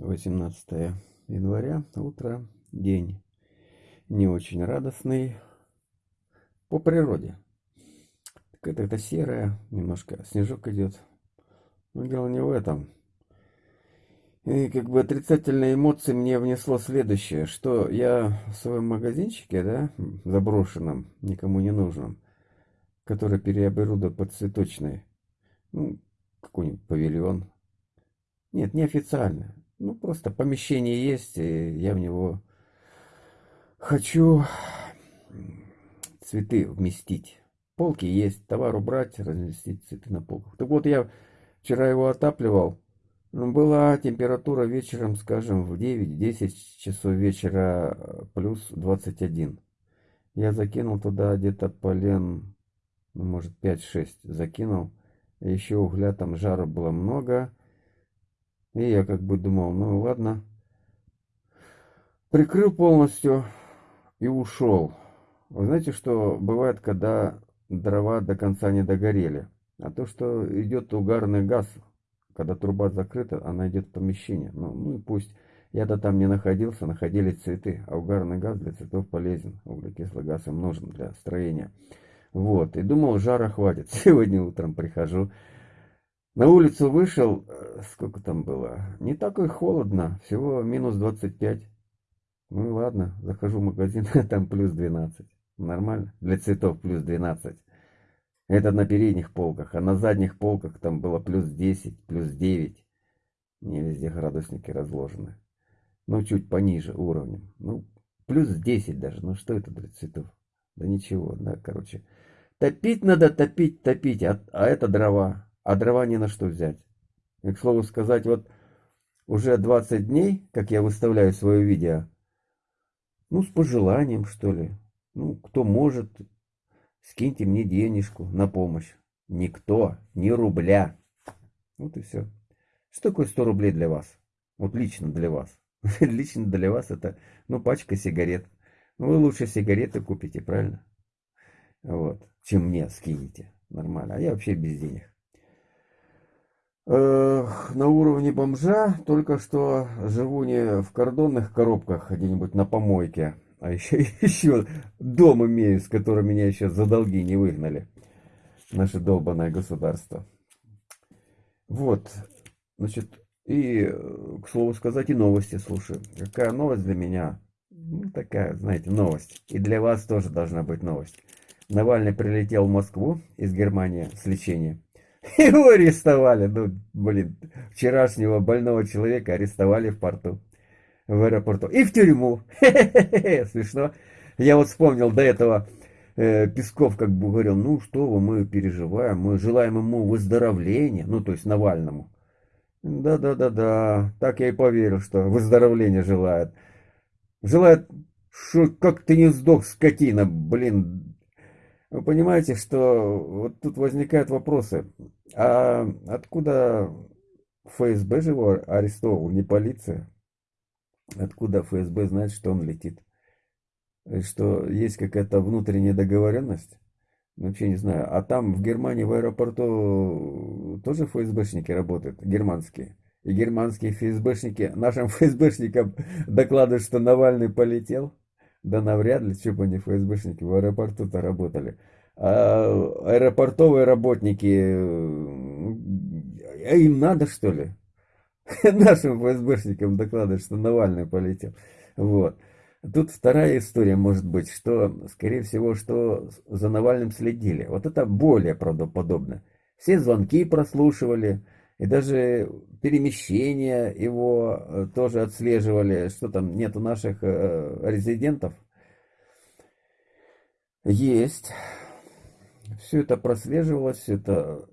18 января, утро, день не очень радостный по природе. Какая-то серая, немножко снежок идет. Но дело не в этом. И как бы отрицательные эмоции мне внесло следующее, что я в своем магазинчике, да, заброшенном, никому не нужном, который переоборудован под цветочный, ну, какой-нибудь павильон. Нет, неофициально. Ну, просто помещение есть, и я в него хочу цветы вместить. Полки есть, товар убрать, разместить цветы на полках. Так вот, я вчера его отапливал. Ну, была температура вечером, скажем, в 9-10 часов вечера плюс 21. Я закинул туда где-то полен, ну, может, 5-6 закинул. Еще угля там жару было много. И я как бы думал, ну ладно. Прикрыл полностью и ушел. Вы знаете, что бывает, когда дрова до конца не догорели? А то, что идет угарный газ, когда труба закрыта, она идет в помещение. Ну, ну и пусть. Я-то там не находился, находились цветы. А угарный газ для цветов полезен. Углекислый газ им нужен для строения. Вот. И думал, жара хватит. Сегодня утром прихожу. На улицу вышел, э, сколько там было, не так и холодно, всего минус 25. Ну ладно, захожу в магазин, там плюс 12. Нормально, для цветов плюс 12. Это на передних полках, а на задних полках там было плюс 10, плюс 9. Не везде градусники разложены. Ну, чуть пониже уровнем. Ну, плюс 10 даже. Ну, что это для цветов? Да ничего, да, короче. Топить надо, топить, топить, а, а это дрова а дрова не на что взять. И, к слову сказать, вот уже 20 дней, как я выставляю свое видео, ну, с пожеланием, что ли. Ну, кто может, скиньте мне денежку на помощь. Никто, ни рубля. Вот и все. Что такое 100 рублей для вас? Вот лично для вас. Лично для вас это, ну, пачка сигарет. Ну, вы лучше сигареты купите, правильно? Вот. Чем мне скинете. Нормально. А я вообще без денег на уровне бомжа, только что живу не в кордонных коробках где-нибудь на помойке, а еще, еще дом имею, с которым меня еще за долги не выгнали. Наше долбанное государство. Вот, значит, и, к слову сказать, и новости слушаю. Какая новость для меня? Ну, такая, знаете, новость. И для вас тоже должна быть новость. Навальный прилетел в Москву из Германии с лечения. Его арестовали. Ну, блин, вчерашнего больного человека арестовали в порту. В аэропорту. И в тюрьму. Смешно. Я вот вспомнил до этого, э, Песков как бы говорил, ну что вы, мы переживаем, мы желаем ему выздоровления, ну то есть Навальному. Да-да-да-да, так я и поверил, что выздоровления желает. Желает, что как ты не сдох, скотина, блин, вы понимаете, что вот тут возникают вопросы. А откуда ФСБ же его арестовал, не полиция? Откуда ФСБ знает, что он летит? Что есть какая-то внутренняя договоренность? Вообще не знаю. А там в Германии в аэропорту тоже ФСБшники работают, германские. И германские ФСБшники нашим ФСБшникам докладывают, что Навальный полетел. Да навряд ли, они ФСБшники в аэропорту-то работали. А аэропортовые работники, а им надо что ли? Нашим ФСБшникам докладывать, что Навальный полетел. Вот. Тут вторая история может быть, что, скорее всего, что за Навальным следили. Вот это более правдоподобно. Все звонки прослушивали, и даже перемещения его э, тоже отслеживали, что там нету наших э, резидентов. Есть. Все это прослеживалось, все это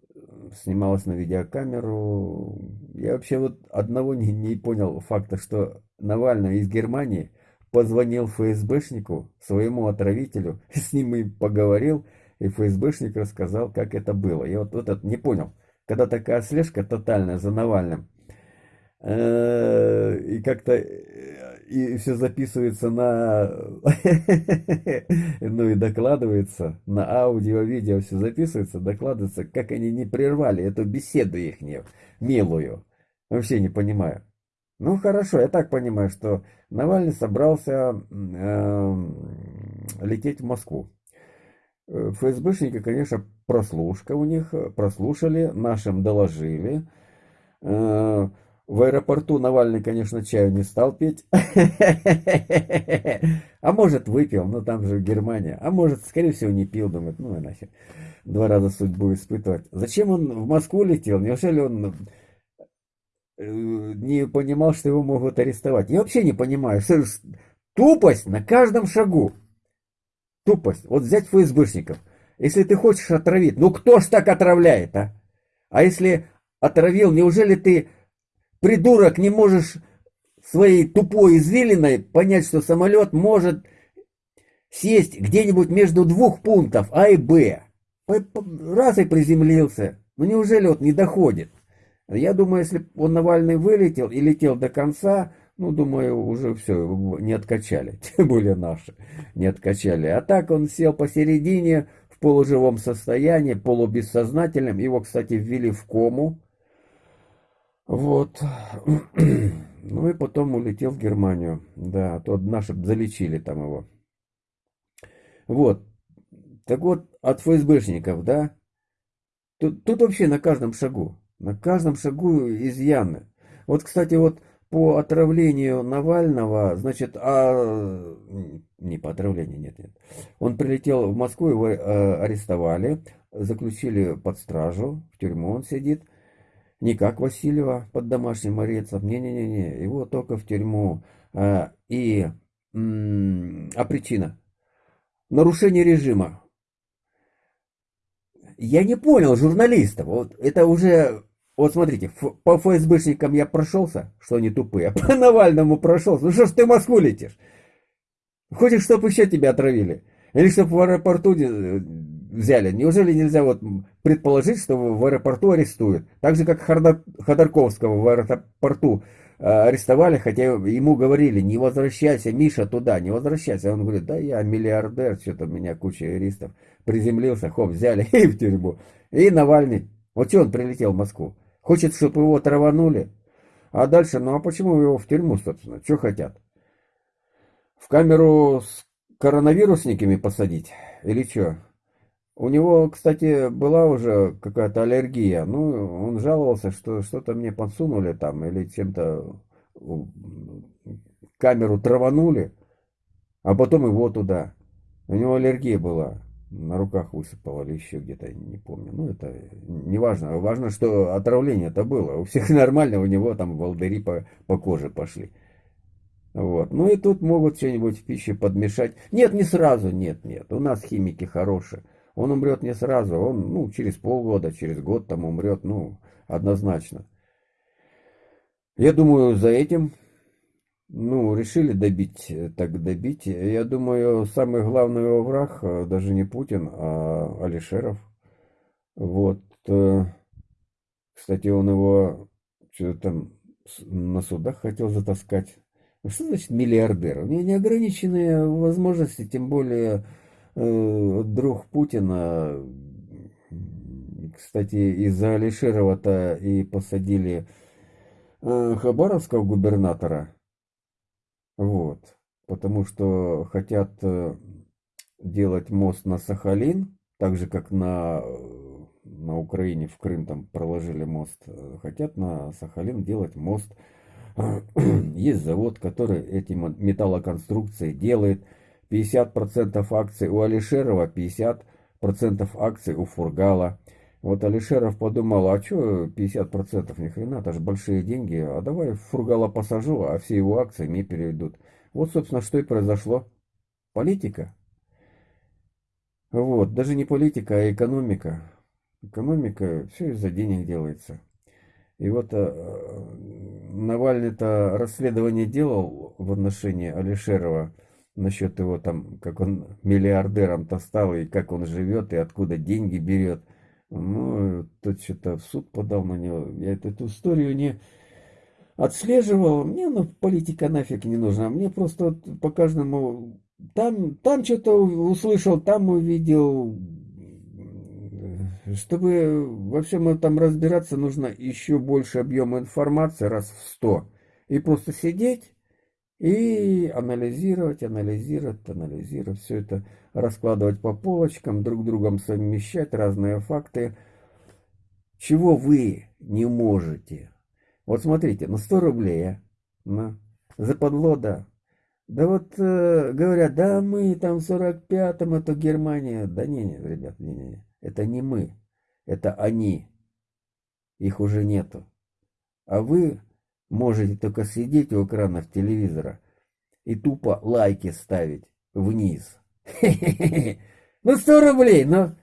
снималось на видеокамеру. Я вообще вот одного не, не понял факта, что Навальный из Германии позвонил ФСБшнику, своему отравителю, с ним и поговорил, и ФСБшник рассказал, как это было. Я вот, вот это не понял когда такая слежка тотальная за Навальным, э, и как-то э, и все записывается на, ну и докладывается, на аудио, видео все записывается, докладывается, как они не прервали эту беседу их милую. Вообще не понимаю. Ну хорошо, я так понимаю, что Навальный собрался э, лететь в Москву. Э, ФСБшники, конечно, прослушка у них, прослушали, нашим доложили. Э, в аэропорту Навальный, конечно, чаю не стал пить. А может, выпил, но там же Германия. А может, скорее всего, не пил, думает, ну и нахер. Два раза судьбу испытывать. Зачем он в Москву летел? Неужели он э, не понимал, что его могут арестовать? Я вообще не понимаю. Тупость на каждом шагу. Тупость. Вот взять ФСБшников. Если ты хочешь отравить, ну кто ж так отравляет, а? А если отравил, неужели ты придурок, не можешь своей тупой извилиной понять, что самолет может сесть где-нибудь между двух пунктов А и Б. Раз и приземлился. Ну неужели вот не доходит? Я думаю, если он Навальный вылетел и летел до конца, ну, думаю, уже все, не откачали. Тем более наши не откачали. А так он сел посередине, в полуживом состоянии, полубессознательном. Его, кстати, ввели в кому. Вот. Ну и потом улетел в Германию. Да, а то наши залечили там его. Вот. Так вот, от ФСБшников, да, тут, тут вообще на каждом шагу, на каждом шагу изъяны. Вот, кстати, вот по отравлению Навального, значит, а, не по отравлению, нет, нет. Он прилетел в Москву, его э, арестовали, заключили под стражу, в тюрьму он сидит. Не как Васильева под домашним арестом. Не-не-не, его только в тюрьму. А, и, а причина? Нарушение режима. Я не понял журналистов. Вот это уже... Вот смотрите, по ФСБшникам я прошелся, что они тупые, а по Навальному прошелся. Ну что ж ты в Москву летишь? Хочешь, чтобы еще тебя отравили? Или чтобы в аэропорту взяли. Неужели нельзя вот предположить, что в аэропорту арестуют? Так же, как Ходорковского в аэропорту э, арестовали, хотя ему говорили, не возвращайся, Миша, туда, не возвращайся. Он говорит, да я миллиардер, что-то у меня куча юристов. Приземлился, хоп, взяли и в тюрьму. И Навальный, вот что он прилетел в Москву? Хочет, чтобы его траванули? А дальше, ну а почему его в тюрьму, собственно? Что хотят? В камеру с коронавирусниками посадить? Или что? У него, кстати, была уже какая-то аллергия. Ну, он жаловался, что что-то мне подсунули там или чем-то камеру траванули, а потом его туда. У него аллергия была. На руках высыпало или еще где-то, не помню. Ну, это не важно. Важно, что отравление это было. У всех нормально, у него там волдыри по, по коже пошли. Вот. Ну и тут могут что-нибудь в пище подмешать. Нет, не сразу, нет, нет. У нас химики хорошие. Он умрет не сразу, он, ну, через полгода, через год там умрет, ну, однозначно. Я думаю, за этим, ну, решили добить, так добить. Я думаю, самый главный его враг э, даже не Путин, а Алишеров. Вот. Э, кстати, он его что-то там на судах хотел затаскать. Что значит миллиардер? У него неограниченные возможности, тем более Э, друг Путина, кстати, из-за Алишерова-то и посадили э, Хабаровского губернатора. Вот. Потому что хотят э, делать мост на Сахалин, так же, как на, на Украине, в Крым там проложили мост. Хотят на Сахалин делать мост. Есть завод, который эти металлоконструкции делает. 50% акций у Алишерова, 50% акций у Фургала. Вот Алишеров подумал, а что 50% ни хрена, это же большие деньги, а давай Фургала посажу, а все его акции мне переведут. Вот, собственно, что и произошло. Политика. Вот, даже не политика, а экономика. Экономика, все из-за денег делается. И вот э, Навальный-то расследование делал в отношении Алишерова, насчет его там, как он миллиардером-то стал, и как он живет, и откуда деньги берет. Ну, тот что-то в суд подал на него. Я эту, эту историю не отслеживал. Мне ну, политика нафиг не нужна. Мне просто вот по каждому... Там, там что-то услышал, там увидел. Чтобы во всем этом разбираться, нужно еще больше объема информации, раз в сто. И просто сидеть и анализировать, анализировать, анализировать, все это раскладывать по полочкам, друг другом совмещать разные факты. Чего вы не можете? Вот смотрите, на 100 рублей, на, западло, да. Да вот э, говорят, да мы там в 45-м, это Германия. Да не, не, ребят, не, не, это не мы, это они. Их уже нету. А вы можете только сидеть у экранов телевизора и тупо лайки ставить вниз. Ну, 100 рублей, но...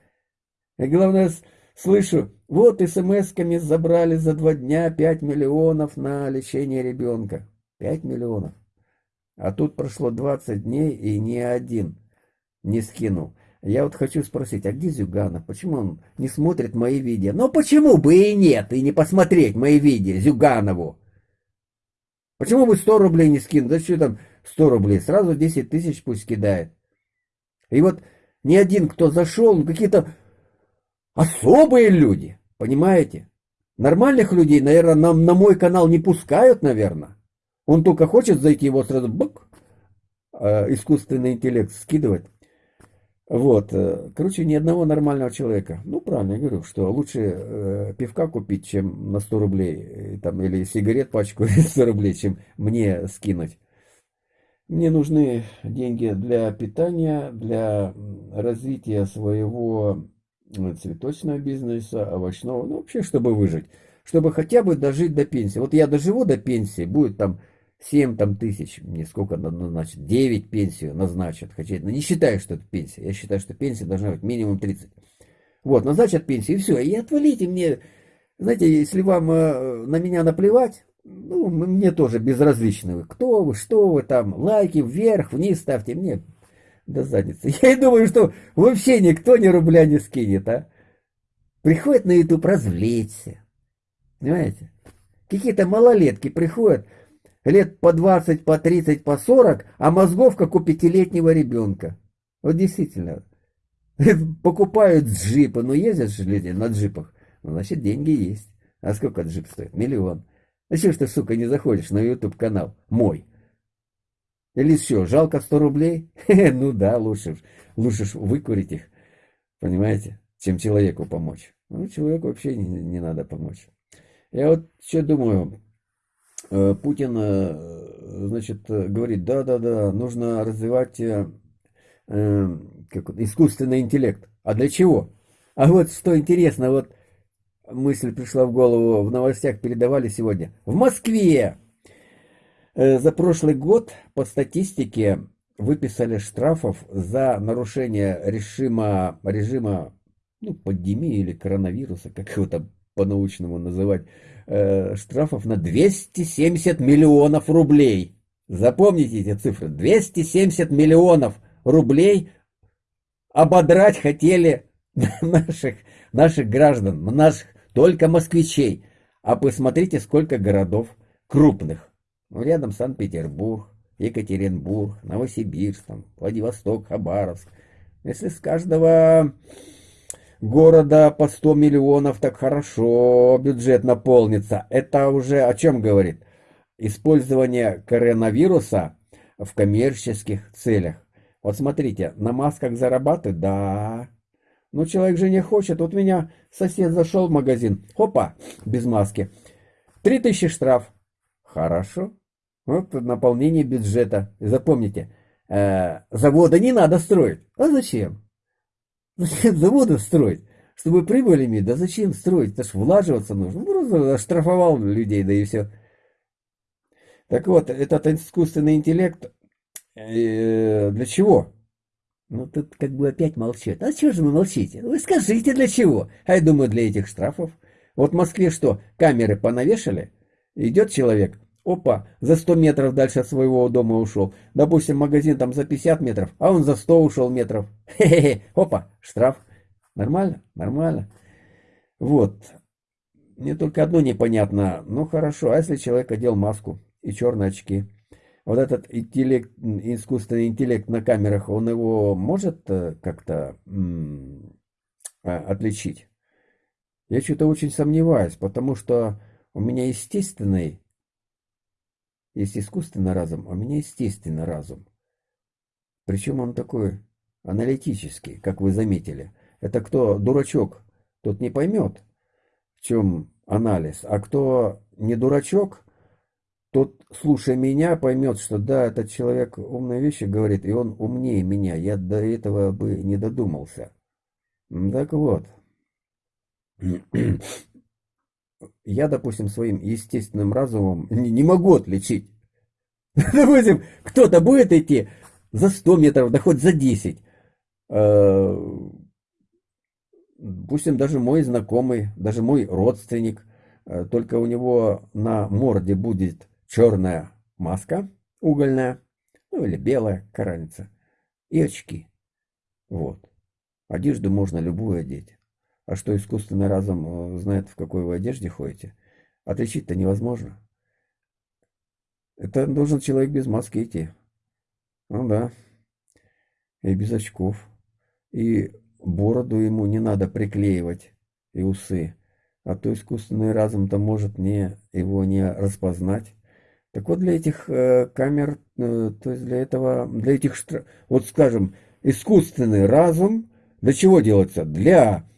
И главное, слышу, вот смс-ками забрали за два дня 5 миллионов на лечение ребенка. 5 миллионов. А тут прошло 20 дней, и ни один не скинул. Я вот хочу спросить, а где Зюганов? Почему он не смотрит мои видео? Ну почему бы и нет, и не посмотреть мои видео Зюганову? Почему бы 100 рублей не скинуть? Да что там 100 рублей? Сразу 10 тысяч пусть кидает. И вот ни один, кто зашел, какие-то особые люди, понимаете? Нормальных людей, наверное, на, на мой канал не пускают, наверное. Он только хочет зайти, его сразу бак, э, искусственный интеллект скидывать. Вот, э, короче, ни одного нормального человека. Ну, правильно, я говорю, что лучше э, пивка купить, чем на 100 рублей, э, там, или сигарет пачку 100 рублей, чем мне скинуть. Мне нужны деньги для питания, для развития своего цветочного бизнеса, овощного, ну, вообще, чтобы выжить. Чтобы хотя бы дожить до пенсии. Вот я доживу до пенсии, будет там 7 там, тысяч, мне сколько назначат, 9 пенсию назначат. Хотя но не считаю, что это пенсия. Я считаю, что пенсия должна быть минимум 30. Вот, назначат пенсию, и все. И отвалите мне, знаете, если вам э, на меня наплевать, ну, мне тоже безразлично. Кто вы, что вы там, лайки вверх, вниз ставьте мне до задницы. Я и думаю, что вообще никто ни рубля не скинет, а. Приходят на YouTube развлечься. Понимаете? Какие-то малолетки приходят, лет по 20, по 30, по 40, а мозгов, как у пятилетнего ребенка. Вот действительно. Покупают джипы, ну ездят же люди на джипах. Ну, значит, деньги есть. А сколько джип стоит? Миллион. А что ж ты, сука, не заходишь на YouTube канал мой? Или что, жалко 100 рублей? ну да, лучше, лучше выкурить их, понимаете, чем человеку помочь. Ну, человеку вообще не, не надо помочь. Я вот что думаю, Э, Путин, э, значит, говорит, да-да-да, нужно развивать э, как, искусственный интеллект. А для чего? А вот что интересно, вот мысль пришла в голову, в новостях передавали сегодня. В Москве за прошлый год по статистике выписали штрафов за нарушение режима, режима ну, пандемии или коронавируса, как его там по-научному называть, Э, штрафов на 270 миллионов рублей. Запомните эти цифры. 270 миллионов рублей ободрать хотели наших, наших граждан, наших только москвичей. А посмотрите, сколько городов крупных. Ну, рядом Санкт-Петербург, Екатеринбург, Новосибирск, там, Владивосток, Хабаровск. Если с каждого города по 100 миллионов, так хорошо, бюджет наполнится. Это уже о чем говорит? Использование коронавируса в коммерческих целях. Вот смотрите, на масках зарабатывают? Да. Но человек же не хочет. Вот меня сосед зашел в магазин. Хопа, без маски. 3000 штраф. Хорошо. Вот наполнение бюджета. Запомните, э, завода не надо строить. А зачем? Зачем заводы строить? Чтобы прибыль иметь? Да зачем строить? Это ж влаживаться нужно. Ну, просто штрафовал людей, да и все. Так вот, этот искусственный интеллект э, для чего? Ну, тут как бы опять молчат. А чего же вы молчите? Вы скажите, для чего? А я думаю, для этих штрафов. Вот в Москве что, камеры понавешали? Идет человек, опа, за 100 метров дальше от своего дома ушел. Допустим, магазин там за 50 метров, а он за 100 ушел метров. Хе-хе-хе, опа, штраф. Нормально? Нормально. Вот. Мне только одно непонятно. Ну хорошо, а если человек одел маску и черные очки? Вот этот интеллект, искусственный интеллект на камерах, он его может э, как-то а, отличить? Я что-то очень сомневаюсь, потому что у меня естественный есть искусственный разум, а у меня естественный разум. Причем он такой аналитический, как вы заметили. Это кто дурачок, тот не поймет, в чем анализ. А кто не дурачок, тот, слушая меня, поймет, что да, этот человек умные вещи говорит, и он умнее меня. Я до этого бы не додумался. Так вот. Я, допустим, своим естественным разумом не, не могу отличить. Допустим, кто-то будет идти за 100 метров, да хоть за 10. Допустим, даже мой знакомый, даже мой родственник, э, только у него на морде будет черная маска угольная, ну или белая, какая и очки. Вот. Одежду можно любую одеть. А что искусственный разум э, знает, в какой вы одежде ходите, отличить-то невозможно. Это должен человек без маски идти. Ну да. И без очков. И Бороду ему не надо приклеивать и усы, а то искусственный разум-то может не, его не распознать. Так вот для этих э, камер, э, то есть для этого, для этих, вот скажем, искусственный разум, для чего делается? Для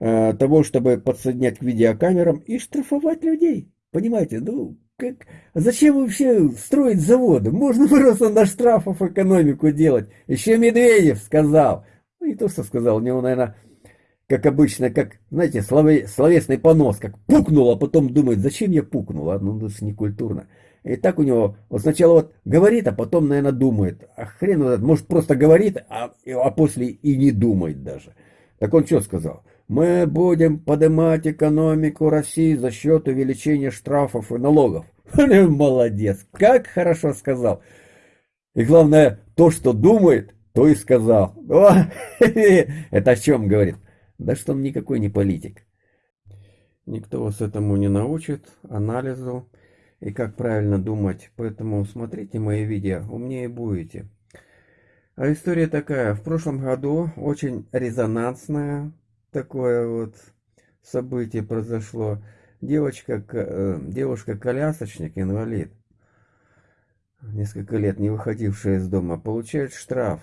э, того, чтобы подсоединять к видеокамерам и штрафовать людей. Понимаете, ну, как, зачем вообще строить заводы? Можно просто на штрафов экономику делать. Еще Медведев сказал, ну, не то, что сказал, у него, наверное, как обычно, как, знаете, слове, словесный понос, как пукнул, а потом думает, зачем я пукнул, а? ну, это же не культурно. И так у него, вот сначала вот говорит, а потом, наверное, думает. А хрен этот, может, просто говорит, а, а после и не думает даже. Так он что сказал? Мы будем поднимать экономику России за счет увеличения штрафов и налогов. Молодец, как хорошо сказал. И главное, то, что думает, то и сказал. О, это о чем говорит? Да что он никакой не политик. Никто вас этому не научит, анализу и как правильно думать. Поэтому смотрите мои видео, умнее будете. А история такая. В прошлом году очень резонансное такое вот событие произошло. Девочка, э, девушка-колясочник, инвалид, несколько лет не выходившая из дома, получает штраф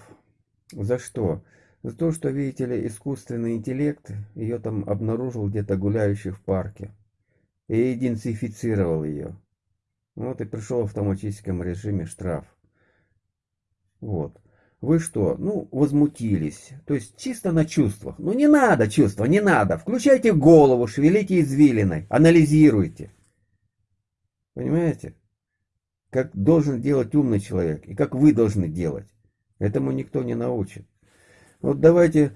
за что? За то, что, видите ли, искусственный интеллект ее там обнаружил где-то гуляющей в парке. И идентифицировал ее. Вот и пришел в автоматическом режиме штраф. Вот. Вы что? Ну, возмутились. То есть чисто на чувствах. Ну не надо чувства, не надо. Включайте голову, шевелите извилиной, анализируйте. Понимаете? Как должен делать умный человек и как вы должны делать. Этому никто не научит. Вот давайте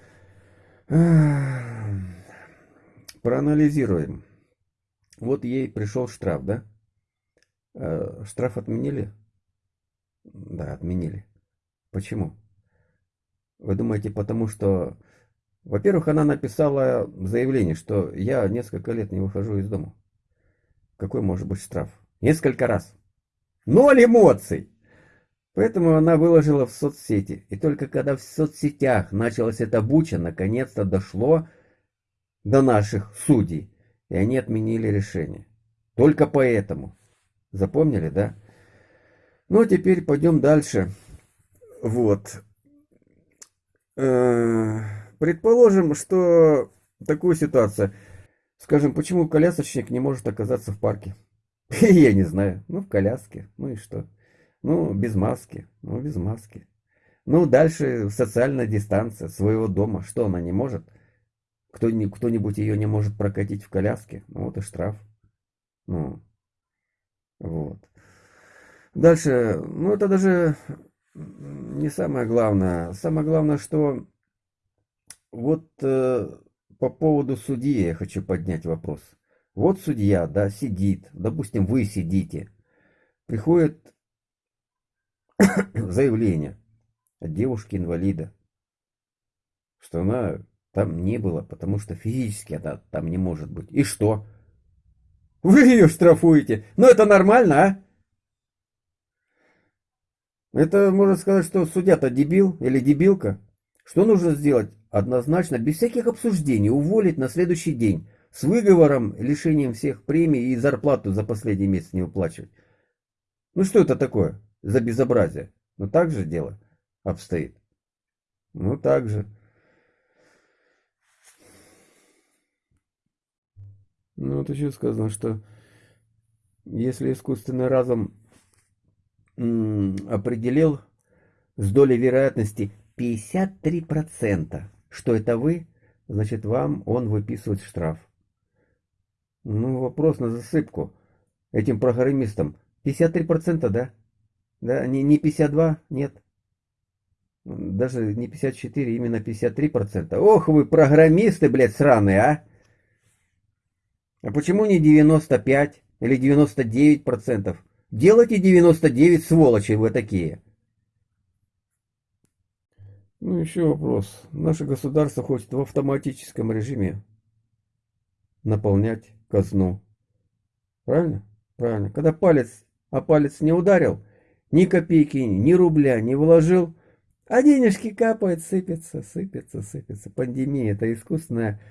проанализируем. Вот ей пришел штраф, да? Э, штраф отменили? Да, отменили. Почему? Вы думаете, потому что... Во-первых, она написала заявление, что я несколько лет не выхожу из дома. Какой может быть штраф? Несколько раз. Ноль эмоций! Поэтому она выложила в соцсети. И только когда в соцсетях началась эта буча, наконец-то дошло до наших судей. И они отменили решение. Только поэтому. Запомнили, да? Ну, а теперь пойдем дальше. Вот. Э, предположим, что такую ситуацию. Скажем, почему колясочник не может оказаться в парке? Я не знаю. Ну, в коляске. Ну и что? Ну, без маски. Ну, без маски. Ну, дальше социальная дистанция своего дома. Что она не может? Кто-нибудь ее не может прокатить в коляске? Ну, вот и штраф. Ну, вот. Дальше, ну, это даже не самое главное. Самое главное, что вот э, по поводу судьи я хочу поднять вопрос. Вот судья, да, сидит, допустим, вы сидите, приходит заявление от девушки-инвалида, что она там не была, потому что физически она там не может быть. И что? Вы ее штрафуете. Ну это нормально, а? Это можно сказать, что судья-то дебил или дебилка. Что нужно сделать? Однозначно, без всяких обсуждений, уволить на следующий день. С выговором, лишением всех премий и зарплату за последний месяц не выплачивать. Ну что это такое за безобразие? Ну так же дело обстоит. Ну так же. Ну вот еще сказано, что если искусственный разум определил с долей вероятности 53%, что это вы, значит вам он выписывает штраф. Ну, вопрос на засыпку этим программистам. 53%, да? Да, не, не 52, нет. Даже не 54, именно 53%. Ох вы, программисты, блядь, сраные, а! А почему не 95 или 99%? Делайте 99, сволочи вы такие. Ну, еще вопрос. Наше государство хочет в автоматическом режиме наполнять казну. Правильно? Правильно. Когда палец, а палец не ударил, ни копейки, ни рубля не вложил, а денежки капают, сыпятся, сыпятся, сыпятся. Пандемия – это искусственная,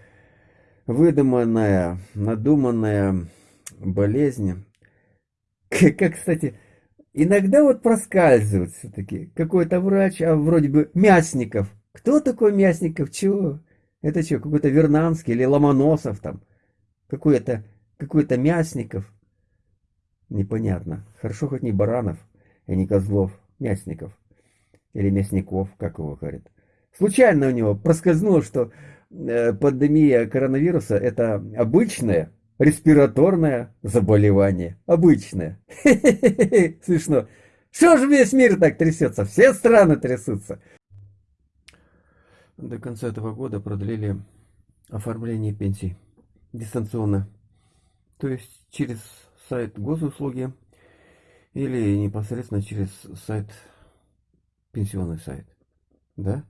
выдуманная, надуманная болезнь. Как, кстати, иногда вот проскальзывает все-таки какой-то врач, а вроде бы Мясников. Кто такой Мясников? Чего? Это что, какой-то Вернанский или Ломоносов там? Какой-то какой-то Мясников? Непонятно. Хорошо хоть не Баранов и не Козлов. Мясников. Или Мясников, как его говорят. Случайно у него проскользнуло, что пандемия коронавируса это обычное респираторное заболевание. Обычное. Смешно. Что же весь мир так трясется? Все страны трясутся. До конца этого года продлили оформление пенсий дистанционно. То есть через сайт госуслуги или непосредственно через сайт, пенсионный сайт. Да?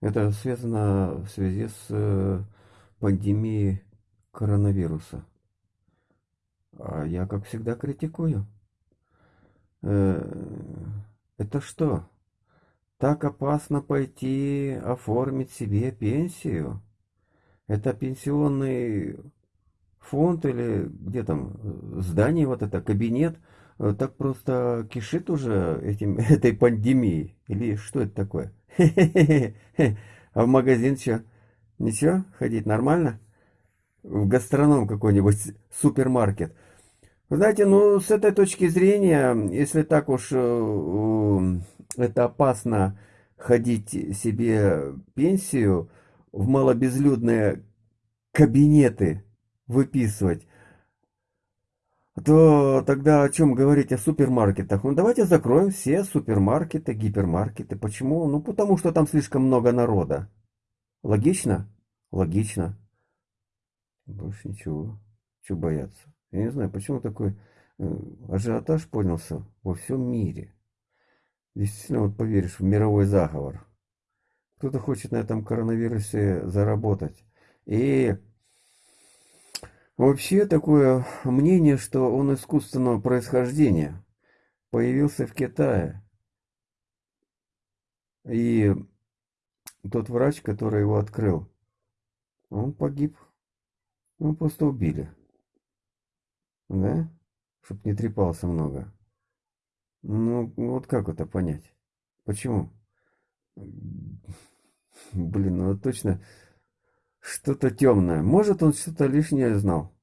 Это связано в связи с э, пандемией коронавируса. А я, как всегда, критикую. Э, это что? Так опасно пойти оформить себе пенсию? Это пенсионный фонд или где там здание вот это, кабинет, э, так просто кишит уже этим, этой пандемией? Или что это такое? А в магазин что? Ничего? Ходить нормально? в гастроном какой-нибудь супермаркет. Знаете, ну, с этой точки зрения, если так уж э, это опасно ходить себе пенсию в малобезлюдные кабинеты выписывать, то тогда о чем говорить о супермаркетах? Ну, давайте закроем все супермаркеты, гипермаркеты. Почему? Ну, потому что там слишком много народа. Логично? Логично. Больше ничего. Чего бояться? Я не знаю, почему такой э, ажиотаж поднялся во всем мире. Действительно, вот поверишь в мировой заговор. Кто-то хочет на этом коронавирусе заработать. И вообще такое мнение, что он искусственного происхождения появился в Китае. И тот врач, который его открыл, он погиб ну, просто убили. Да? Чтоб не трепался много. Ну, вот как это понять? Почему? Блин, ну точно что-то темное. Может, он что-то лишнее знал.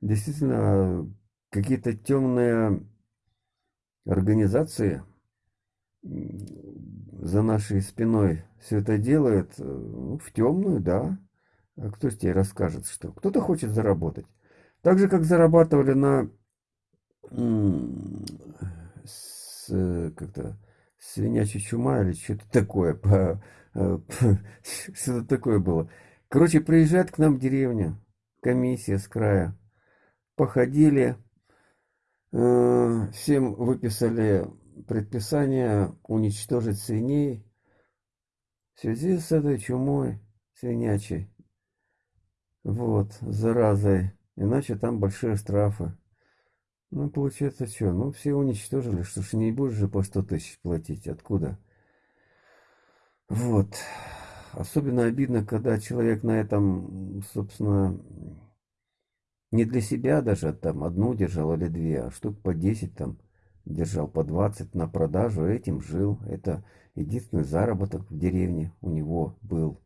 Действительно, какие-то темные организации за нашей спиной все это делают ну, в темную, да. А кто тебе расскажет, что? Кто-то хочет заработать. Так же, как зарабатывали на как-то свинячья чума или что-то такое. Э, что-то такое было. Короче, приезжает к нам деревня, комиссия с края. Походили, э, всем выписали предписание уничтожить свиней в связи с этой чумой свинячей. Вот, заразой. Иначе там большие штрафы. Ну, получается, что? Ну, все уничтожили. Что ж, не будешь же по 100 тысяч платить. Откуда? Вот. Особенно обидно, когда человек на этом, собственно, не для себя даже там одну держал или две, а штук по 10 там держал по 20 на продажу, этим жил. Это единственный заработок в деревне у него был.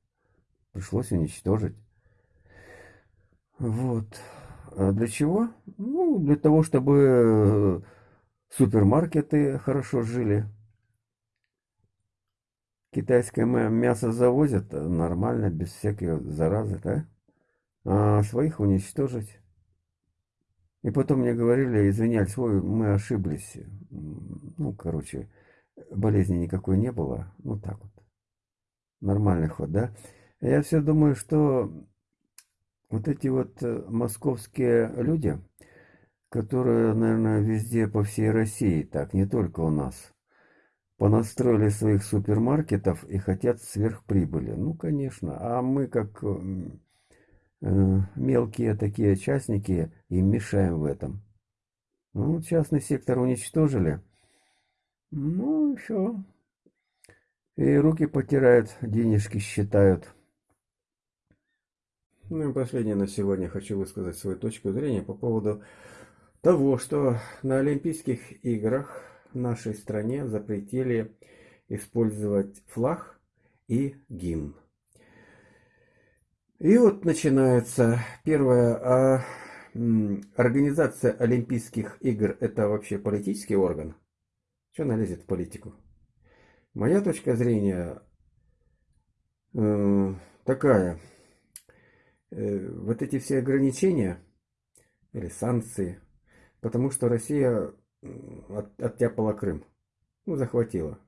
Пришлось уничтожить. Вот. А для чего? Ну, для того, чтобы э, супермаркеты хорошо жили. Китайское мясо завозят нормально, без всякой заразы, да? А своих уничтожить. И потом мне говорили, извинялись, ой, мы ошиблись. Ну, короче, болезни никакой не было. Ну, так вот. Нормальный ход, да? Я все думаю, что вот эти вот э, московские люди, которые, наверное, везде по всей России, так, не только у нас, понастроили своих супермаркетов и хотят сверхприбыли. Ну, конечно. А мы, как Э, мелкие такие частники им мешаем в этом. Ну, частный сектор уничтожили. Ну, все. И руки потирают, денежки считают. Ну и последнее на сегодня хочу высказать свою точку зрения по поводу того, что на Олимпийских играх в нашей стране запретили использовать флаг и гимн. И вот начинается первое. А, организация Олимпийских игр это вообще политический орган? Что она лезет в политику? Моя точка зрения э, такая. Э, вот эти все ограничения или санкции, потому что Россия от, оттяпала Крым. Ну, захватила.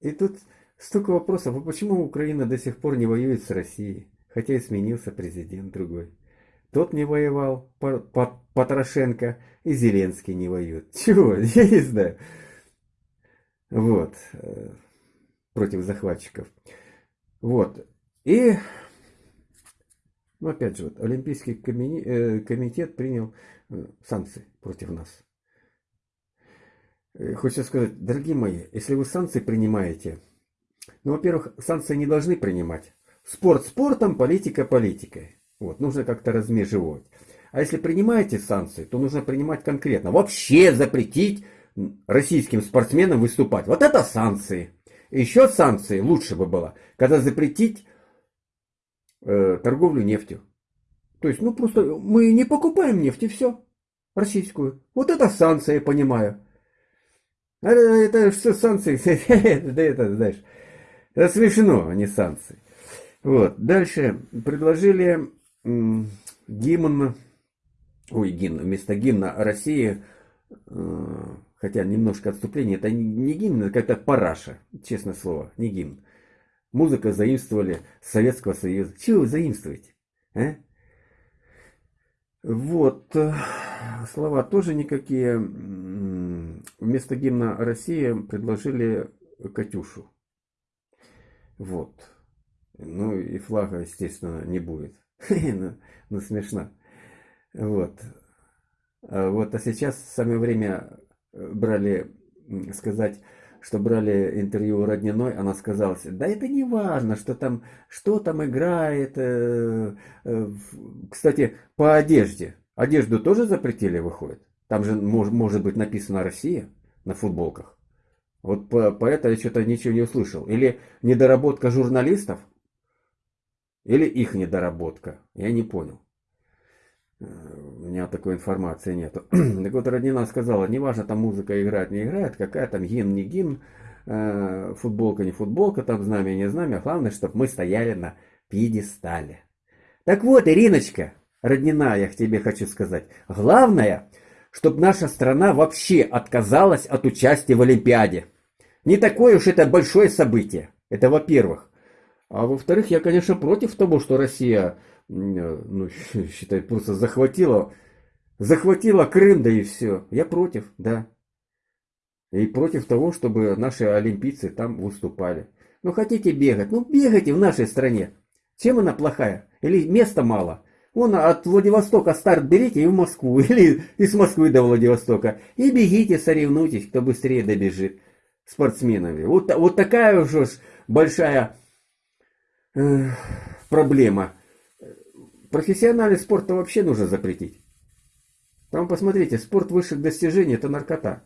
И тут Столько вопросов, а почему Украина до сих пор не воюет с Россией, хотя и сменился президент другой? Тот не воевал, Потрошенко, и Зеленский не воюет. Чего? Я не знаю. Вот. Э, против захватчиков. Вот. И, ну опять же, вот, Олимпийский э, комитет принял э, санкции против нас. Хочется сказать, дорогие мои, если вы санкции принимаете, ну, во-первых, санкции не должны принимать. Спорт спортом, политика политикой. Вот, нужно как-то размежевывать. А если принимаете санкции, то нужно принимать конкретно. Вообще запретить российским спортсменам выступать. Вот это санкции. Еще санкции лучше бы было, когда запретить э, торговлю нефтью. То есть, ну просто мы не покупаем нефть и все. Российскую. Вот это санкции, я понимаю. Это, это что санкции? Да это, знаешь, это смешно, а не санкции. Вот. Дальше предложили гимн, ой, гимн, вместо гимна России, э, хотя немножко отступление, это не гимн, это какая-то параша, честное слово, не гимн. Музыка заимствовали с Советского Союза. Чего вы заимствуете? А? Вот. Э, слова тоже никакие. Вместо гимна России предложили Катюшу. Вот. Ну и флага, естественно, не будет. ну, ну, смешно. Вот. А вот, а сейчас самое время э, брали, сказать, что брали интервью у Родниной, она сказала, да это не важно, что там, что там играет. Э, э, кстати, по одежде. Одежду тоже запретили, выходит? Там же мож, может быть написано «Россия» на футболках. Вот по, по это я что-то ничего не услышал. Или недоработка журналистов, или их недоработка. Я не понял. Э, у меня такой информации нету. так вот, Роднина сказала, неважно, там музыка играет, не играет, какая там гимн, не гимн, э, футболка, не футболка, там знамя, не знамя. Главное, чтобы мы стояли на пьедестале. Так вот, Ириночка, Роднина, я к тебе хочу сказать. Главное, чтобы наша страна вообще отказалась от участия в Олимпиаде. Не такое уж это большое событие. Это во-первых. А во-вторых, я, конечно, против того, что Россия, ну, считай, просто захватила, захватила Крым, да и все. Я против, да. И против того, чтобы наши олимпийцы там выступали. Ну, хотите бегать? Ну, бегайте в нашей стране. Чем она плохая? Или места мало? Вон от Владивостока старт берите и в Москву, или из Москвы до Владивостока. И бегите, соревнуйтесь, кто быстрее добежит спортсменами. Вот, вот такая уж большая э, проблема. Профессиональный спорт вообще нужно запретить. Там посмотрите, спорт высших достижений – это наркота.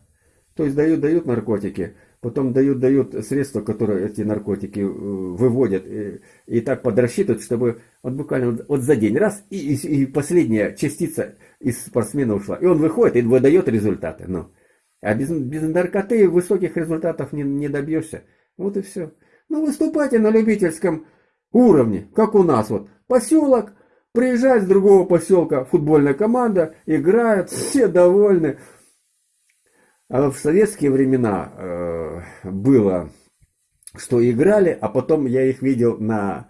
То есть дают, дают наркотики, потом дают, дают средства, которые эти наркотики э, выводят, и, и так подрасчитывают, чтобы вот буквально вот за день раз, и, и, и последняя частица из спортсмена ушла. И он выходит и выдает результаты. Ну. А без, без наркоты высоких результатов не, не добьешься. Вот и все. Ну, выступайте на любительском уровне, как у нас. Вот поселок, приезжает с другого поселка футбольная команда, играют, все довольны. А в советские времена э, было, что играли, а потом я их видел на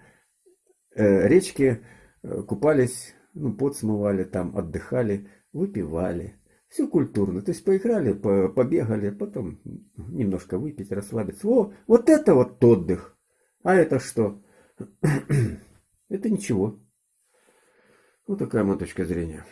э, речке, э, купались, ну, пот смывали там, отдыхали, выпивали. Все культурно. То есть поиграли, по, побегали, потом немножко выпить, расслабиться. О, вот это вот отдых. А это что? это ничего. Вот такая моя точка зрения.